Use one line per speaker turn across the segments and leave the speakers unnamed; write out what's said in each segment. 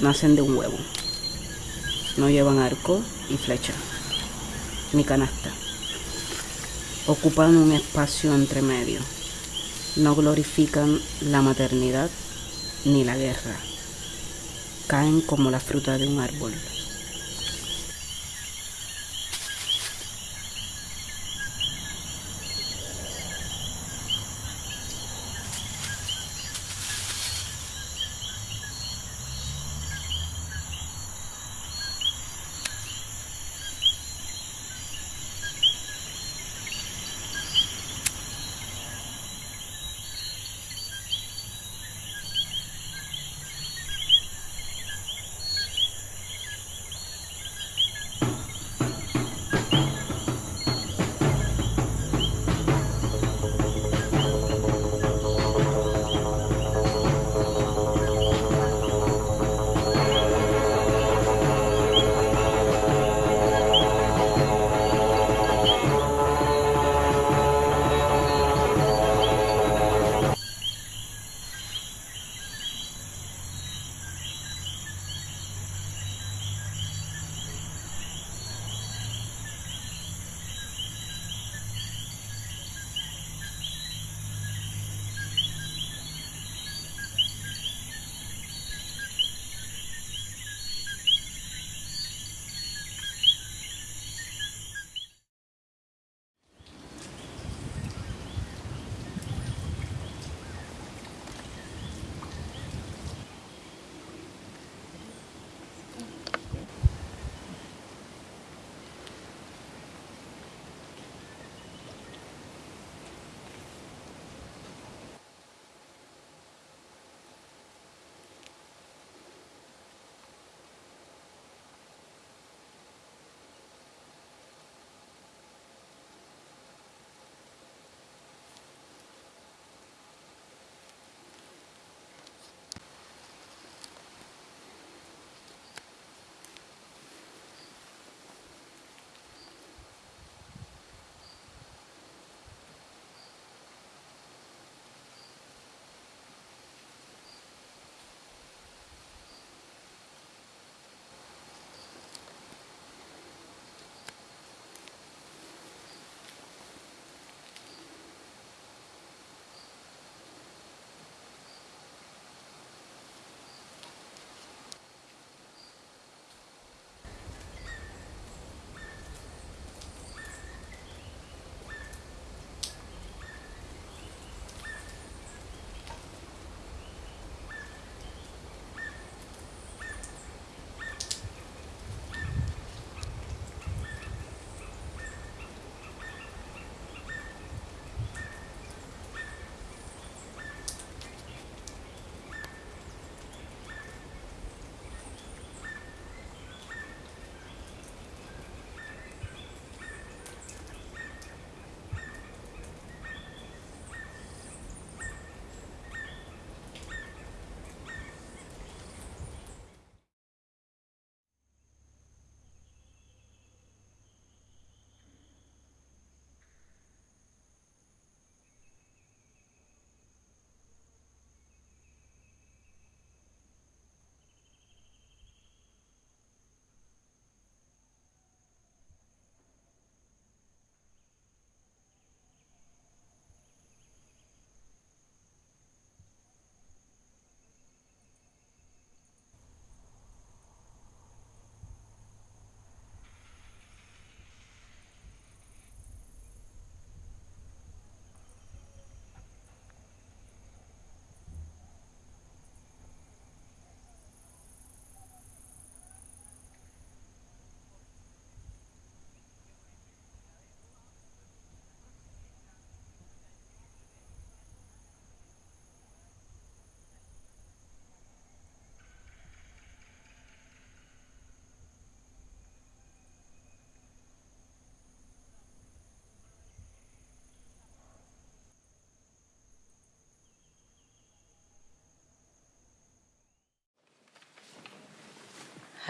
nacen de un huevo. No llevan arco y flecha, ni canasta. Ocupan un espacio entre medio. No glorifican la maternidad ni la guerra. Caen como la fruta de un árbol.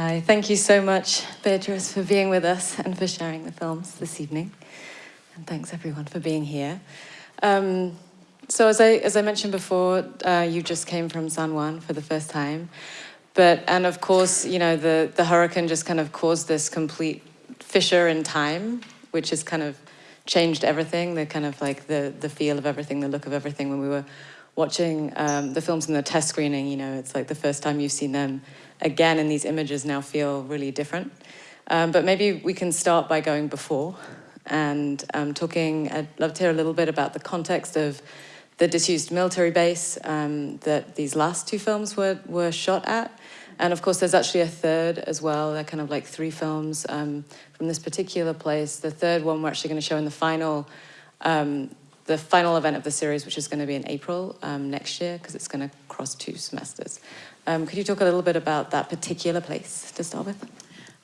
Hi, thank you so much, Beatrice, for being with us and for sharing the films this evening. And thanks everyone for being here. Um, so as I, as I mentioned before, uh, you just came from San Juan for the first time, but, and of course, you know, the, the hurricane just kind of caused this complete fissure in time, which has kind of changed everything, the kind of like the, the feel of everything, the look of everything. When we were watching um, the films in the test screening, you know, it's like the first time you've seen them again and these images now feel really different. Um, but maybe we can start by going before and um, talking, I'd love to hear a little bit about the context of the disused military base um, that these last two films were, were shot at. And of course, there's actually a third as well. They're kind of like three films um, from this particular place. The third one we're actually going to show in the final, um, the final event of the series, which is going to be in April um, next year, because it's going to cross two semesters. Um, could you talk a little bit about that particular place to start with?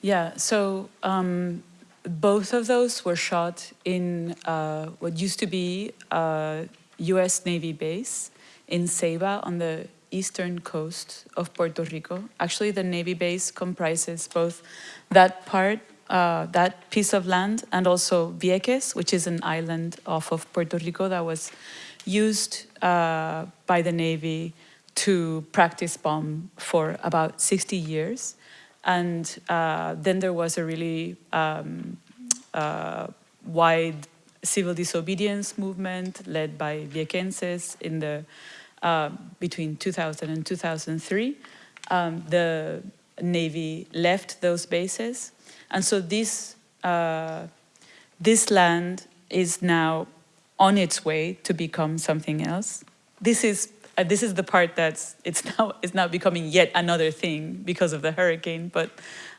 Yeah, so um, both of those were shot in uh, what used to be a US Navy base in Ceiba on the eastern coast of Puerto Rico. Actually, the Navy base comprises both that part, uh, that piece of land, and also Vieques, which is an island off of Puerto Rico that was used uh, by the Navy to practice bomb for about 60 years. And uh, then there was a really um, uh, wide civil disobedience movement led by Viequenses in the uh, between 2000 and 2003. Um, the Navy left those bases. And so this, uh, this land is now on its way to become something else. This is uh, this is the part that's it's now it's now becoming yet another thing because of the hurricane. But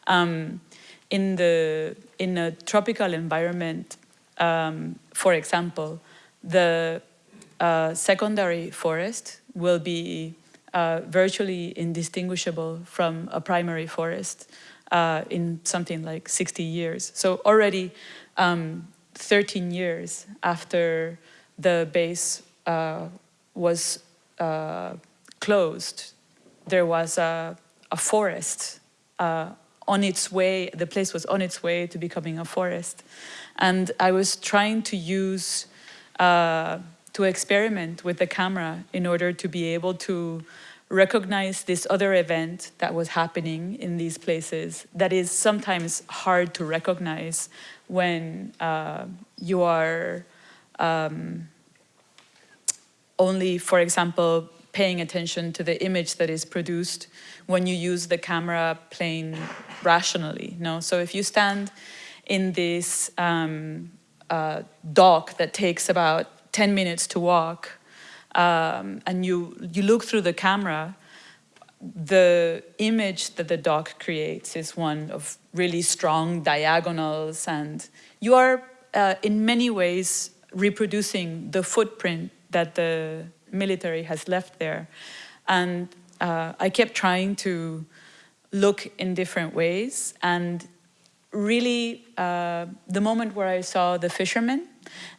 um, in the in a tropical environment, um, for example, the uh, secondary forest will be uh, virtually indistinguishable from a primary forest uh, in something like 60 years. So already um, 13 years after the base uh, was uh, closed, there was a, a forest uh, on its way, the place was on its way to becoming a forest. And I was trying to use, to experiment with the camera in order to be able to recognize this other event that was happening in these places that is sometimes hard to recognize when uh, you are um, only, for example, paying attention to the image that is produced when you use the camera playing rationally. No? So if you stand in this um, uh, dock that takes about 10 minutes to walk um, and you, you look through the camera, the image that the dock creates is one of really strong diagonals and you are uh, in many ways reproducing the footprint that the military has left there. And uh, I kept trying to look in different ways and really uh, the moment where I saw the fishermen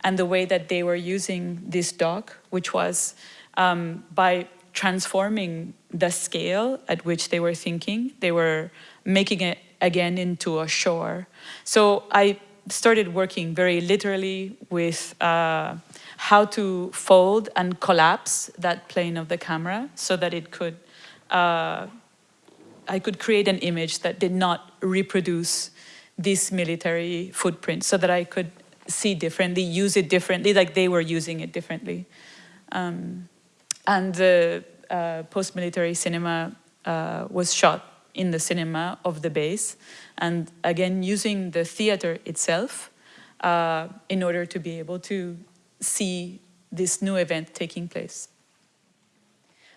and the way that they were using this dock, which was um, by transforming the scale at which they were thinking, they were making it again into a shore. So I started working very literally with uh, how to fold and collapse that plane of the camera so that it could, uh, I could create an image that did not reproduce this military footprint so that I could see differently, use it differently, like they were using it differently. Um, and the uh, post-military cinema uh, was shot in the cinema of the base. And again, using the theater itself uh, in order to be able to see this new event taking place.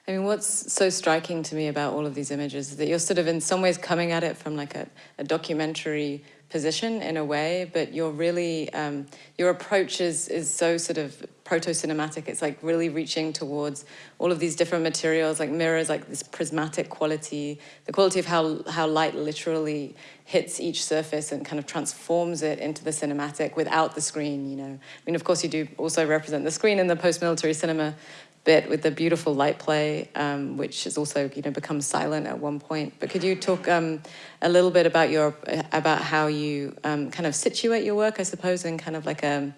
I mean, what's so striking to me about all of these images is that you're sort of in some ways coming at it from like a, a documentary position in a way, but you're really, um, your approach is, is so sort of proto-cinematic. It's like really reaching towards all of these different materials, like mirrors, like this prismatic quality, the quality of how, how light literally hits each surface and kind of transforms it into the cinematic without the screen, you know. I mean, of course, you do also represent the screen in the post-military cinema, bit with the beautiful light play, um, which has also you know become silent at one point. But could you talk um, a little bit about your about how you um, kind of situate your work, I suppose, in kind of like a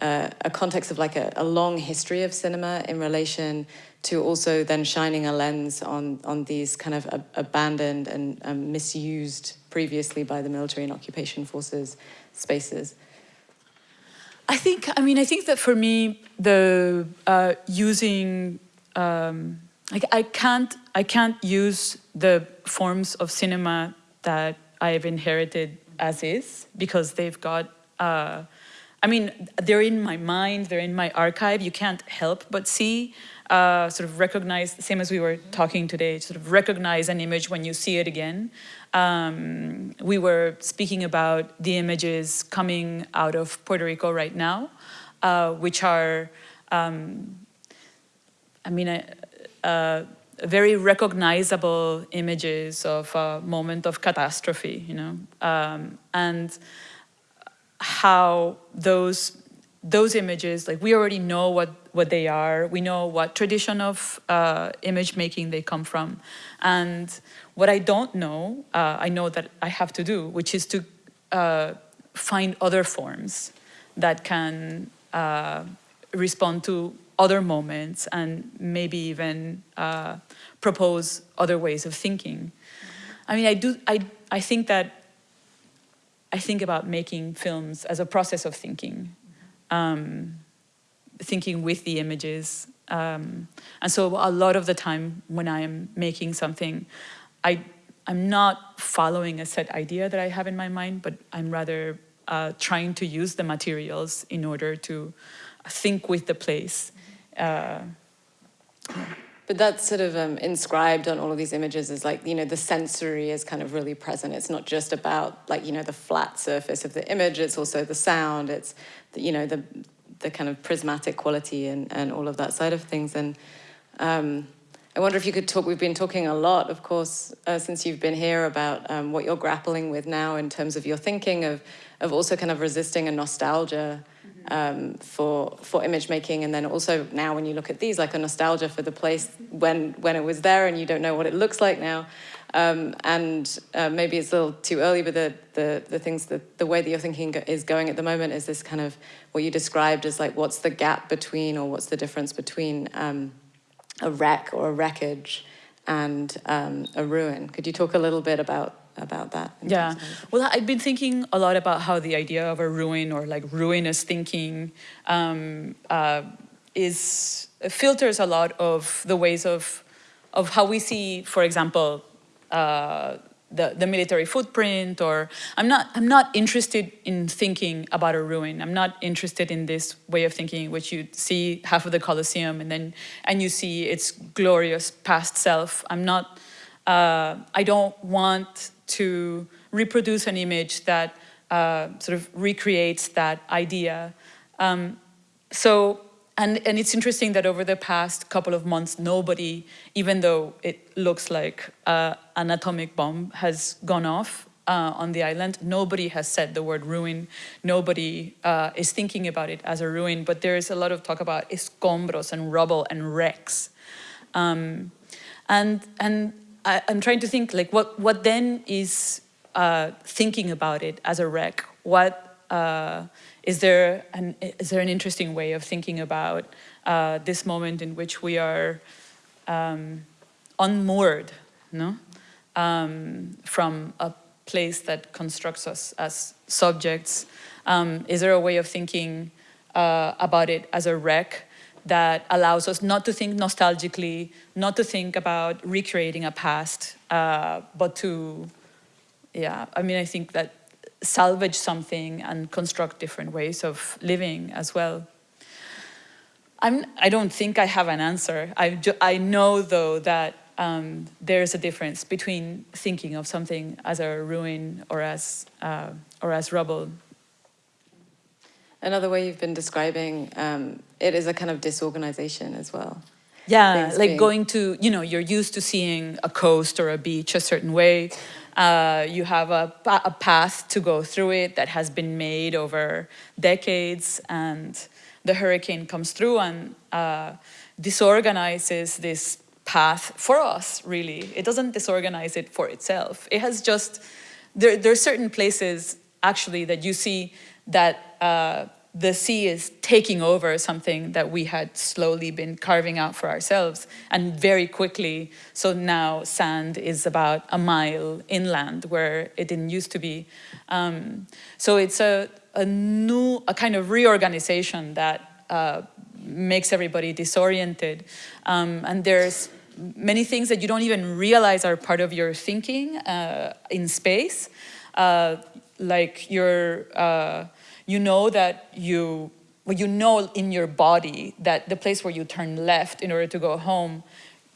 uh, a context of like a, a, long history of cinema in relation to also then shining a lens on, on these kind of ab abandoned and um, misused previously by the military and occupation forces spaces?
I think, I mean, I think that for me, the uh, using, um, like I can't, I can't use the forms of cinema that I have inherited as is because they've got uh, I mean, they're in my mind, they're in my archive. You can't help but see, uh, sort of recognize, same as we were talking today, sort of recognize an image when you see it again. Um, we were speaking about the images coming out of Puerto Rico right now, uh, which are, um, I mean, uh, uh very recognizable images of a moment of catastrophe, you know, um, and how those those images, like we already know what, what they are, we know what tradition of uh, image making they come from. And what I don't know, uh, I know that I have to do, which is to uh, find other forms that can uh, respond to other moments and maybe even uh, propose other ways of thinking. I mean, I do, I, I think that I think about making films as a process of thinking, um, thinking with the images. Um, and so a lot of the time when I am making something, I, I'm not following a set idea that I have in my mind, but I'm rather uh, trying to use the materials in order to think with the place. Uh,
but that's sort of um, inscribed on all of these images is like, you know, the sensory is kind of really present. It's not just about like, you know, the flat surface of the image, it's also the sound, it's, the, you know, the, the kind of prismatic quality and, and all of that side of things. And um, I wonder if you could talk, we've been talking a lot, of course, uh, since you've been here about um, what you're grappling with now in terms of your thinking of, of also kind of resisting a nostalgia um, for for image making, and then also now when you look at these, like a nostalgia for the place when when it was there, and you don't know what it looks like now. Um, and uh, maybe it's a little too early, but the the the things that the way that you're thinking is going at the moment is this kind of what you described as like what's the gap between or what's the difference between um, a wreck or a wreckage and um, a ruin. Could you talk a little bit about about that.
Yeah, well, I've been thinking a lot about how the idea of a ruin or like ruinous thinking um, uh, is filters a lot of the ways of of how we see, for example, uh, the, the military footprint or I'm not I'm not interested in thinking about a ruin. I'm not interested in this way of thinking which you see half of the Colosseum and then and you see its glorious past self. I'm not uh, I don't want to reproduce an image that uh, sort of recreates that idea. Um, so, and, and it's interesting that over the past couple of months, nobody, even though it looks like uh, an atomic bomb has gone off uh, on the island, nobody has said the word ruin. Nobody uh, is thinking about it as a ruin, but there is a lot of talk about escombros and rubble and wrecks. Um, and, and I, am trying to think like what, what then is uh, thinking about it as a wreck? What uh, is there an, is there an interesting way of thinking about uh, this moment in which we are um, unmoored, no? Um, from a place that constructs us as subjects? Um, is there a way of thinking uh, about it as a wreck that allows us not to think nostalgically, not to think about recreating a past, uh, but to, yeah, I mean, I think that salvage something and construct different ways of living as well. I'm, I don't think I have an answer. I, I know, though, that um, there's a difference between thinking of something as a ruin or as, uh, or as rubble
Another way you've been describing um, it is a kind of disorganization as well.
Yeah, Things like being... going to, you know, you're used to seeing a coast or a beach a certain way. Uh, you have a, a path to go through it that has been made over decades and the hurricane comes through and uh, disorganizes this path for us, really. It doesn't disorganize it for itself. It has just, there, there are certain places actually that you see that uh, the sea is taking over something that we had slowly been carving out for ourselves and very quickly. So now sand is about a mile inland where it didn't used to be. Um, so it's a, a new a kind of reorganization that uh, makes everybody disoriented. Um, and there's many things that you don't even realize are part of your thinking uh, in space. Uh, like your uh, you know that you, well, you know in your body that the place where you turn left in order to go home,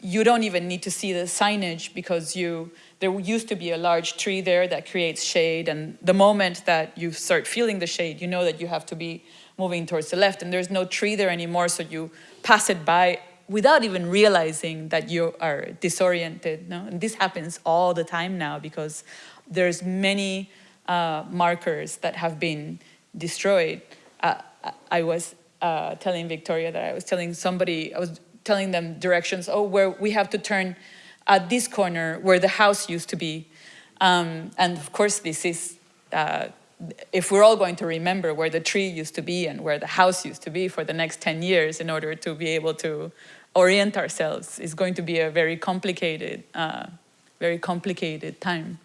you don't even need to see the signage because you, there used to be a large tree there that creates shade and the moment that you start feeling the shade, you know that you have to be moving towards the left and there's no tree there anymore so you pass it by without even realizing that you are disoriented. No? And this happens all the time now because there's many uh, markers that have been destroyed, uh, I was uh, telling Victoria that I was telling somebody, I was telling them directions, oh, where we have to turn at this corner where the house used to be. Um, and of course, this is, uh, if we're all going to remember where the tree used to be and where the house used to be for the next 10 years in order to be able to orient ourselves, is going to be a very complicated, uh, very complicated time.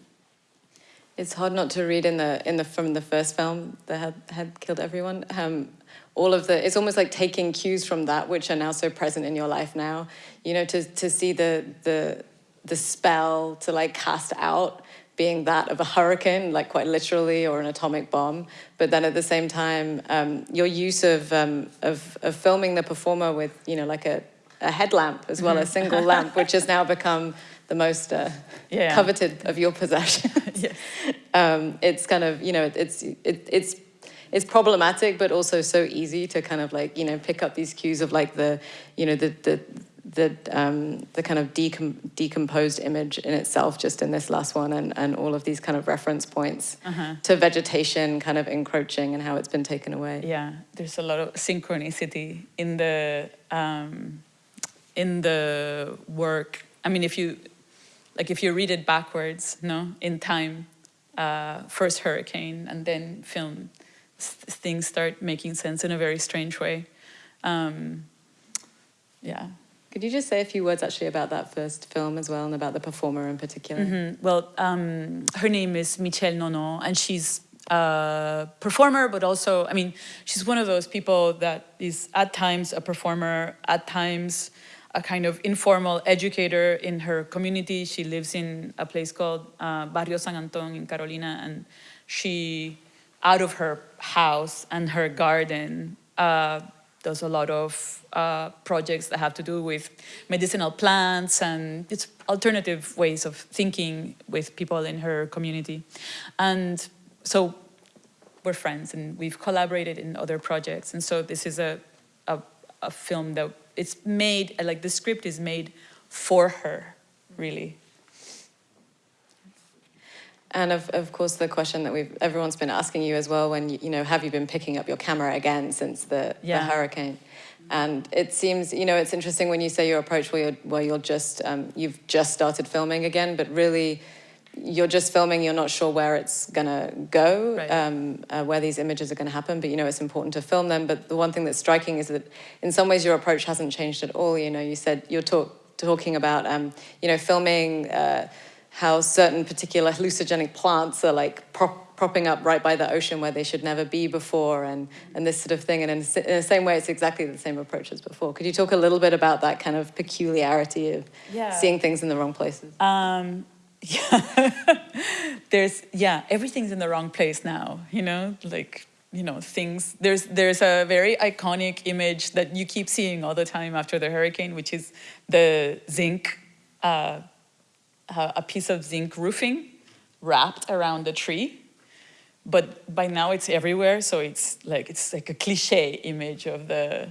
It's hard not to read in the in the from the first film that had, had killed everyone. Um, all of the it's almost like taking cues from that which are now so present in your life now. You know, to to see the the the spell to like cast out being that of a hurricane, like quite literally, or an atomic bomb. But then at the same time, um, your use of, um, of, of filming the performer with, you know, like a, a headlamp as well, a single lamp, which has now become the most uh, yeah. coveted of your possessions. yes. Um, it's kind of, you know, it's, it, it's, it's problematic, but also so easy to kind of like, you know, pick up these cues of like the, you know, the, the, the, um, the kind of decom decomposed image in itself just in this last one and, and all of these kind of reference points uh -huh. to vegetation kind of encroaching and how it's been taken away.
Yeah, there's a lot of synchronicity in the, um, in the work. I mean, if you like if you read it backwards, no, in time, uh, first hurricane and then film, things start making sense in a very strange way. Um, yeah.
Could you just say a few words actually about that first film as well and about the performer in particular?
Mm -hmm. Well, um, her name is Michelle Nono and she's a performer, but also, I mean, she's one of those people that is at times a performer, at times a kind of informal educator in her community. She lives in a place called uh, Barrio San Anton in Carolina, and she, out of her house and her garden, uh, does a lot of uh, projects that have to do with medicinal plants and it's alternative ways of thinking with people in her community. And so we're friends and we've collaborated in other projects. And so this is a, a, film that it's made, like the script is made for her, really.
And of, of course, the question that we've everyone's been asking you as well, when you, you know, have you been picking up your camera again since the, yeah. the hurricane? And it seems, you know, it's interesting when you say your approach where you're, where you're just, um, you've just started filming again, but really you're just filming, you're not sure where it's gonna go, right. um, uh, where these images are gonna happen, but you know it's important to film them. But the one thing that's striking is that in some ways your approach hasn't changed at all. You know, you said you're talk, talking about, um, you know, filming uh, how certain particular hallucinogenic plants are like prop, propping up right by the ocean where they should never be before and, and this sort of thing. And in, in, the same way, it's exactly the same approach as before. Could you talk a little bit about that kind of peculiarity of yeah. seeing things in the wrong places?
Um, yeah there's yeah everything's in the wrong place now you know? Like you know things there's there's a very iconic image that you keep seeing all the time after the hurricane which is the zinc uh, a piece of zinc roofing wrapped around the tree. But by now it's everywhere so it's like it's like a cliche image of the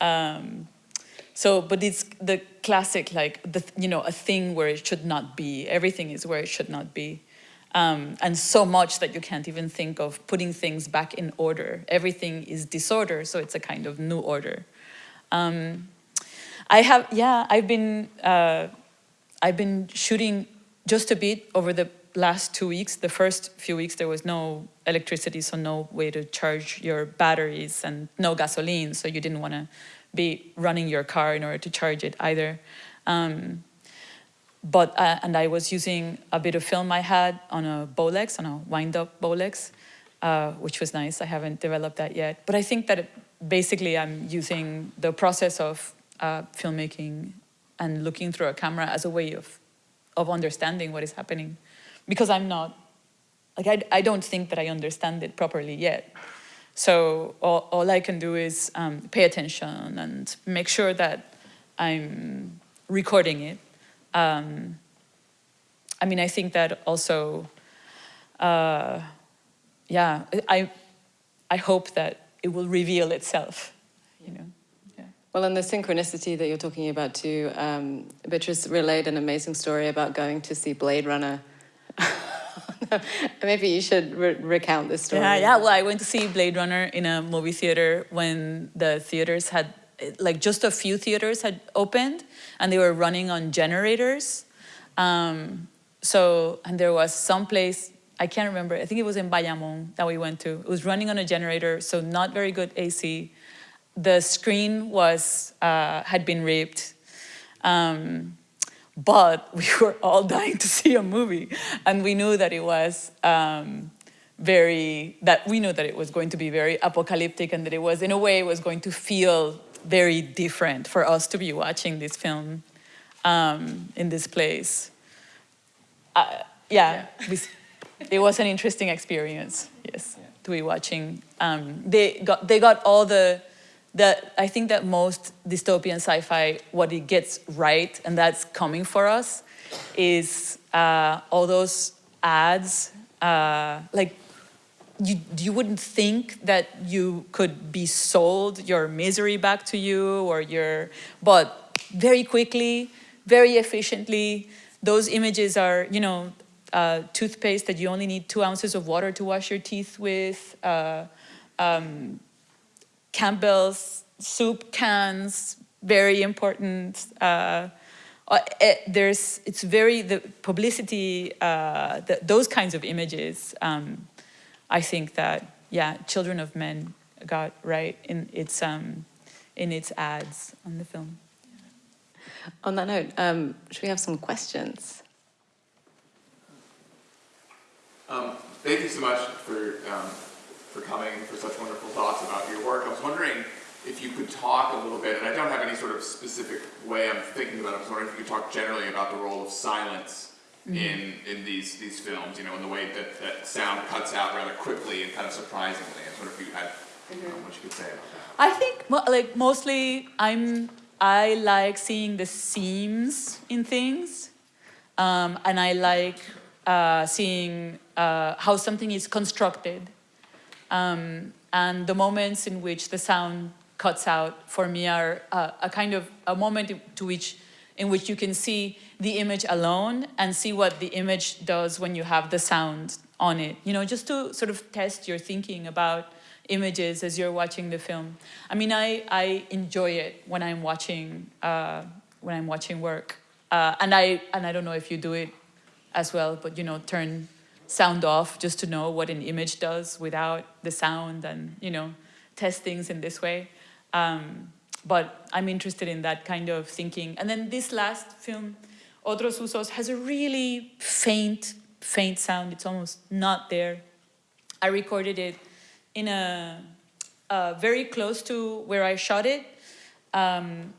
um, so, but it's the classic, like, the, you know, a thing where it should not be. Everything is where it should not be. Um, and so much that you can't even think of putting things back in order. Everything is disorder, so it's a kind of new order. Um, I have, yeah, I've been, uh, I've been shooting just a bit over the last two weeks, the first few weeks, there was no electricity, so no way to charge your batteries and no gasoline, so you didn't want to be running your car in order to charge it either. Um, but uh, and I was using a bit of film I had on a Bolex, on a wind-up Bolex, uh, which was nice. I haven't developed that yet, but I think that it, basically I'm using the process of uh, filmmaking and looking through a camera as a way of of understanding what is happening, because I'm not like I, I don't think that I understand it properly yet. So all, all I can do is um, pay attention and make sure that I'm recording it. Um, I mean, I think that also, uh, yeah, I, I hope that it will reveal itself, you know.
Well, and the synchronicity that you're talking about too, um, Beatrice relayed an amazing story about going to see Blade Runner. Maybe you should re recount this story.
Yeah, yeah. Well, I went to see Blade Runner in a movie theater when the theaters had, like, just a few theaters had opened, and they were running on generators. Um, so, and there was some place I can't remember. I think it was in Bayamon that we went to. It was running on a generator, so not very good AC. The screen was uh, had been ripped. Um, but we were all dying to see a movie and we knew that it was um, very that we knew that it was going to be very apocalyptic and that it was in a way it was going to feel very different for us to be watching this film um, in this place uh, yeah, yeah. It was an interesting experience yes yeah. to be watching um, they got they got all the that I think that most dystopian sci-fi, what it gets right, and that's coming for us, is uh, all those ads. Uh, like, you you wouldn't think that you could be sold your misery back to you or your, but very quickly, very efficiently, those images are, you know, uh, toothpaste that you only need two ounces of water to wash your teeth with. Uh, um, Campbell's soup cans, very important. Uh, uh, it, there's, it's very, the publicity, uh, the, those kinds of images, um, I think that, yeah, Children of Men got right in its, um, in its ads on the film.
On that note, um, should we have some questions?
Um, thank you so much for um, for coming for such wonderful thoughts about your work. I was wondering if you could talk a little bit, and I don't have any sort of specific way I'm thinking about it, I was wondering if you could talk generally about the role of silence mm -hmm. in in these these films, you know, in the way that, that sound cuts out rather quickly and kind of surprisingly. I was wondering if you had mm -hmm. what you could say about that.
I think, like, mostly I'm, I like seeing the seams in things, um, and I like uh, seeing uh, how something is constructed um, and the moments in which the sound cuts out for me are uh, a kind of a moment to which in which you can see the image alone and see what the image does when you have the sound on it. You know, just to sort of test your thinking about images as you're watching the film. I mean, I, I enjoy it when I'm watching, uh, when I'm watching work. Uh, and, I, and I don't know if you do it as well, but you know, turn sound off just to know what an image does without the sound and, you know, test things in this way. Um, but I'm interested in that kind of thinking. And then this last film, Otros Usos, has a really faint, faint sound. It's almost not there. I recorded it in a, very close to where I shot it, um,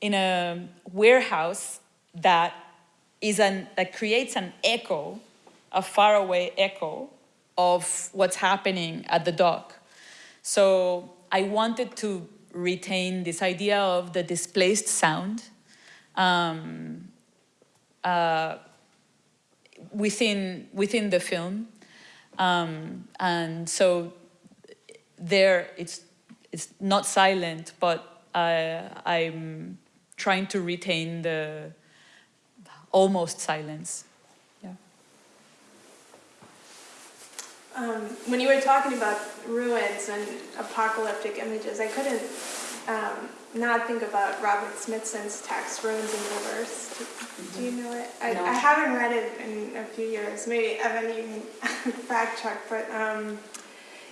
in a warehouse that is an, that creates an echo a faraway echo of what's happening at the dock. So I wanted to retain this idea of the displaced sound um, uh, within, within the film. Um, and so there it's, it's not silent, but uh, I'm trying to retain the almost silence.
Um, when you were talking about ruins and apocalyptic images, I couldn't um, not think about Robert Smithson's text, Ruins in Reverse. Do, do you know it? I,
No.
I haven't read it in a few years. Maybe Evan, you can fact check, but um,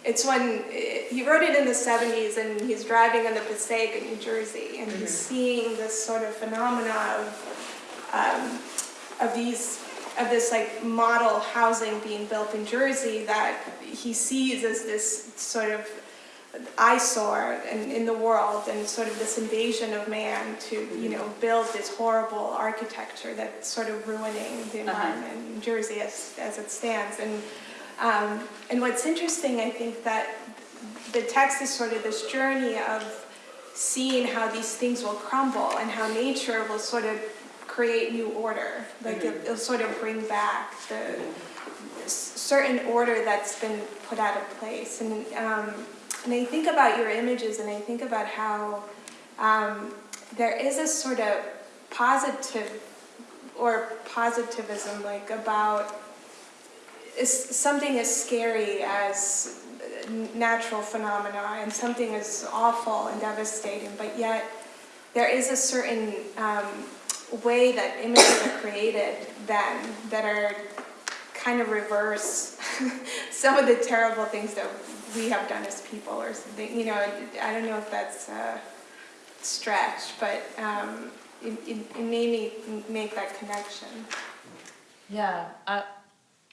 it's when he wrote it in the 70s and he's driving on the Passaic in New Jersey and he's seeing this sort of phenomena of, um, of these of this like model housing being built in Jersey that he sees as this sort of eyesore in, in the world and sort of this invasion of man to, you know, build this horrible architecture that's sort of ruining the environment in Jersey as, as it stands. And, um, and what's interesting, I think, that the text is sort of this journey of seeing how these things will crumble and how nature will sort of create new order. Like it, it'll sort of bring back the certain order that's been put out of place. And, um, and I think about your images and I think about how um, there is a sort of positive or positivism like about is something as scary as natural phenomena and something as awful and devastating, but yet there is a certain um, way that images are created then that are kind of reverse some of the terrible things that we have done as people or something. You know, I don't know if that's a stretch, but um, it, it, it made me make that connection.
Yeah, I,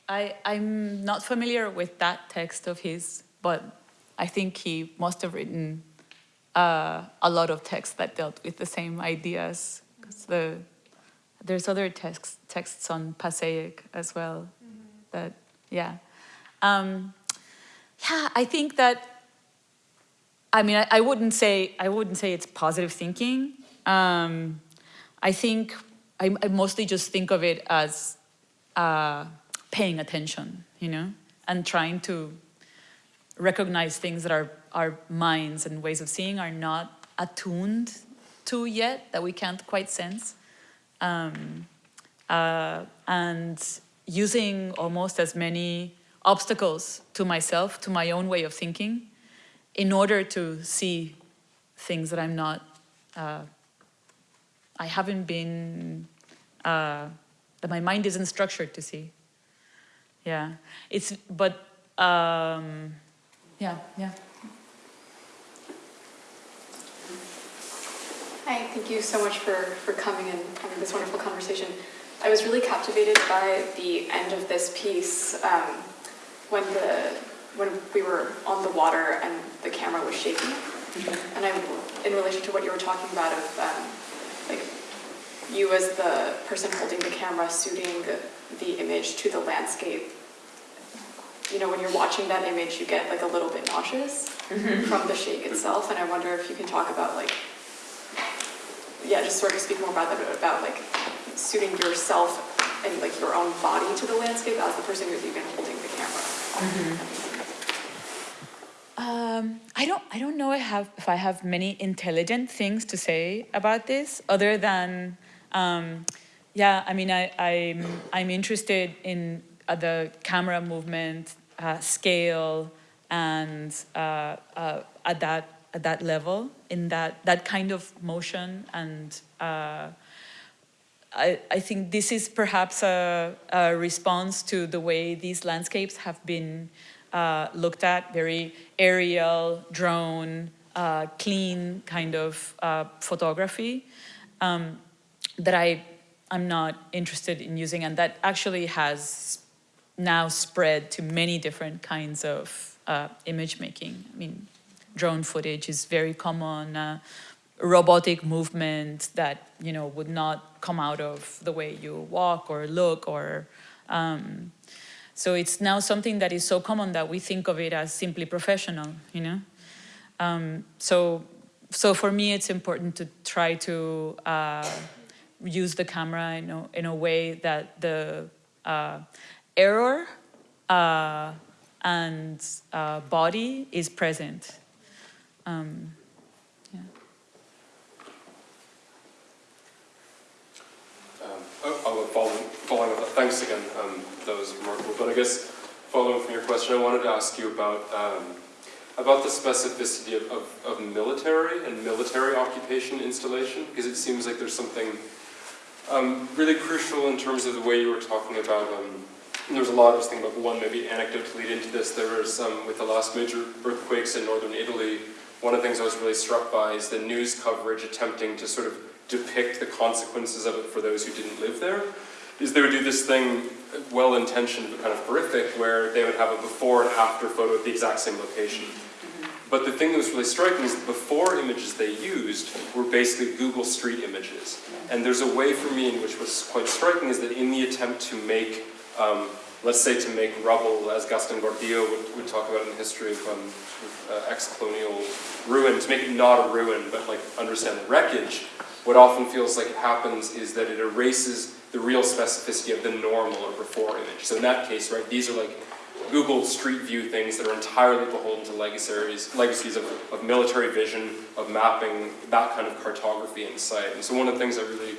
I, I'm not familiar with that text of his, but I think he must have written uh, a lot of texts that dealt with the same ideas. Because the there's other texts texts on Passaic as well. That yeah, um, yeah. I think that. I mean, I, I wouldn't say I wouldn't say it's positive thinking. Um, I think I, I mostly just think of it as uh, paying attention, you know, and trying to recognize things that our, our minds and ways of seeing are not attuned to yet, that we can't quite sense. Um, uh, and using almost as many obstacles to myself, to my own way of thinking, in order to see things that I'm not, uh, I haven't been, uh, that my mind isn't structured to see. Yeah, it's, but, um, yeah, yeah.
Hi, thank you so much for, for coming and having this wonderful conversation. I was really captivated by the end of this piece um, when the when we were on the water and the camera was shaking. And I, in relation to what you were talking about of um, like you as the person holding the camera suiting the image to the landscape. You know, when you're watching that image, you get like a little bit nauseous from the shake itself. And I wonder if you can talk about like yeah, just sort of speak more about that, about like suiting yourself and like your own body to the landscape as the person who's even holding the camera.
Um, I don't. I don't know. I have if I have many intelligent things to say about this, other than, um, yeah. I mean, I, I'm I'm interested in uh, the camera movement, uh, scale, and uh, uh, at that at that level, in that that kind of motion, and uh, I I think this is perhaps a, a response to the way these landscapes have been uh, looked at, very aerial, drone, uh, clean kind of uh, photography um, that I, I'm not interested in using and that actually has now spread to many different kinds of uh, image making. I mean, drone footage is very common, uh, robotic movement that, you know, would not come out of the way you walk or look or um, so it's now something that is so common that we think of it as simply professional, you know? Um, so, so for me, it's important to try to uh, use the camera in a, in a way that the uh, error uh, and uh, body is present. Um, yeah.
Um, oh, oh, following, up, thanks again, um, that was remarkable. But I guess following from your question, I wanted to ask you about um, about the specificity of, of, of military and military occupation installation, because it seems like there's something Um, really crucial in terms of the way you were talking about, um, and a lot was thinking about, one maybe anecdote to lead into this, there was, um, with the last major earthquakes in northern Italy, one of the things I was really struck by is the news coverage attempting to sort of depict the consequences of it for those who didn't live there. Is they would do this thing, well-intentioned but kind of horrific, where they would have a before and after photo at the exact same location. But the thing that was really striking is the before images they used were basically Google Street images. And there's a way for me in which was quite striking is that in the attempt to make, um, let's say to make rubble, as Gaston Gordillo would, would talk about in the history of um, uh, ex-colonial ruin, to make it not a ruin, but like understand the wreckage, what often feels like it happens is that it erases the real specificity of the normal or before image. So in that case, right, these are like Google Street View things that are entirely beholden to legacies, legacies of, of military vision, of mapping, that kind of cartography and site. And so one of the things I really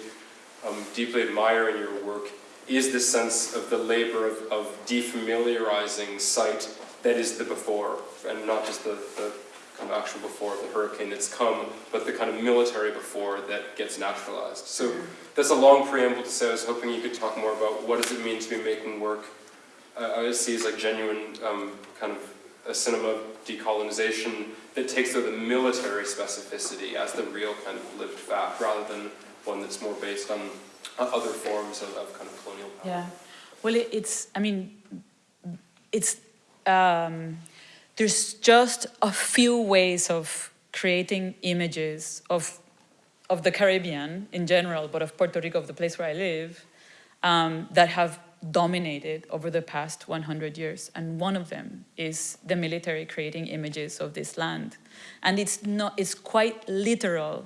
um, deeply admire in your work is this sense of the labor of, of defamiliarizing sight that is the before, and not just the, the kind of actual before of the hurricane that's come, but the kind of military before that gets naturalized. So that's a long preamble to say I was hoping you could talk more about what does it mean to be making work uh, I see as like genuine um, kind of a cinema decolonization that takes though the military specificity as the real kind of lived fact rather than one that's more based on other forms of, of kind of colonial power.
Yeah, well, it, it's, I mean, it's, um, there's just a few ways of creating images of, of the Caribbean in general, but of Puerto Rico, of the place where I live, um, that have dominated over the past 100 years. And one of them is the military creating images of this land. And it's, not, it's quite literal.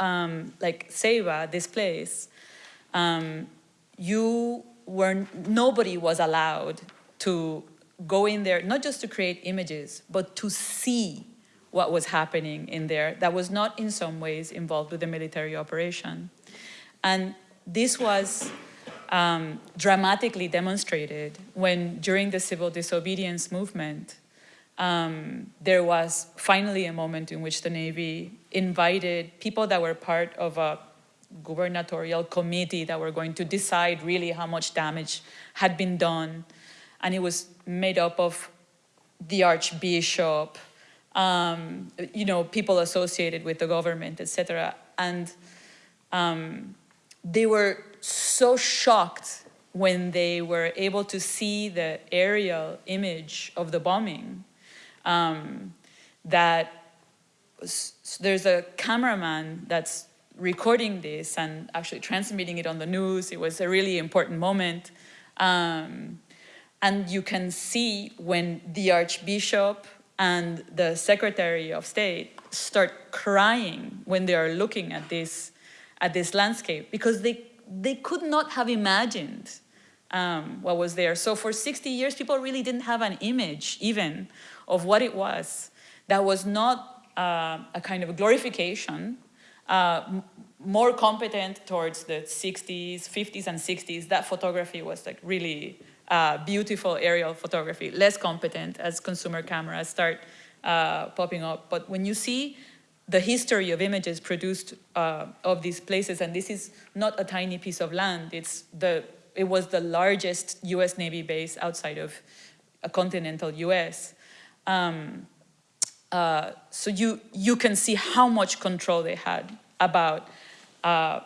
Um, like Ceiba, this place, um, you were, nobody was allowed to go in there, not just to create images, but to see what was happening in there that was not in some ways involved with the military operation. And this was um, dramatically demonstrated when during the civil disobedience movement, um, there was finally a moment in which the Navy invited people that were part of a gubernatorial committee that were going to decide really how much damage had been done. And it was made up of the Archbishop, um, you know, people associated with the government, etc. And um, they were so shocked when they were able to see the aerial image of the bombing um, that there's a cameraman that's recording this and actually transmitting it on the news. It was a really important moment. Um, and you can see when the Archbishop and the Secretary of State start crying when they are looking at this, at this landscape because they they could not have imagined um, what was there. So for 60 years, people really didn't have an image even of what it was. That was not uh, a kind of glorification, uh, more competent towards the 60s, 50s and 60s. That photography was like really uh, beautiful aerial photography, less competent as consumer cameras start uh, popping up. But when you see the history of images produced uh, of these places, and this is not a tiny piece of land, it's the, it was the largest US Navy base outside of a continental US. Um, uh, so you, you can see how much control they had about uh,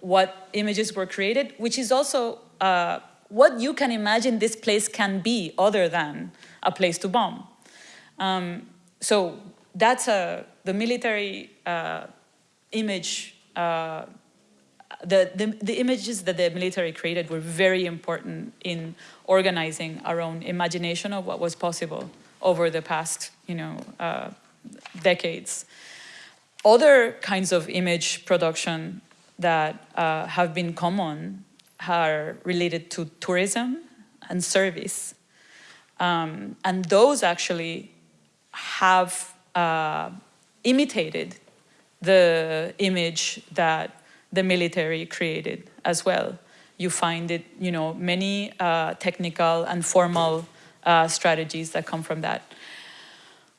what images were created, which is also uh, what you can imagine this place can be other than a place to bomb. Um, so that's a, the military uh, image, uh, the, the, the, images that the military created were very important in organizing our own imagination of what was possible over the past, you know, uh, decades. Other kinds of image production that uh, have been common are related to tourism and service. Um, and those actually have uh, imitated the image that the military created as well. You find it, you know, many uh, technical and formal uh, strategies that come from that.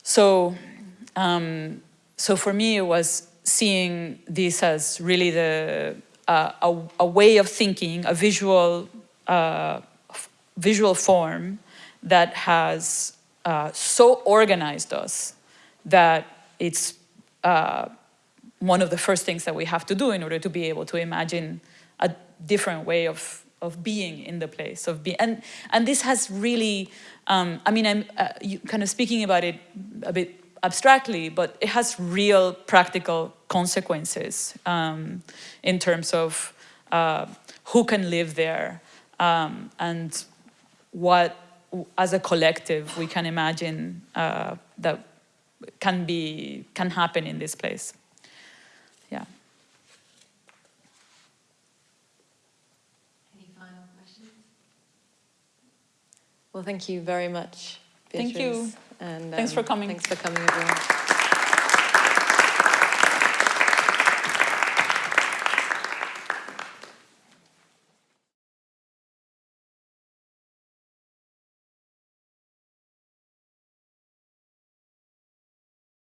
So, um, so for me, it was seeing this as really the uh, a, a way of thinking, a visual, uh, visual form that has uh, so organized us that it's uh, one of the first things that we have to do in order to be able to imagine a different way of, of being in the place of being and and this has really um, i mean i'm uh, kind of speaking about it a bit abstractly but it has real practical consequences um, in terms of uh, who can live there um, and what as a collective we can imagine uh, that can be can happen in this place yeah
Any final questions? Well, thank you very much.
Thank you.
Beatrice, And
Thanks for
um,
coming.
Thanks for coming, everyone.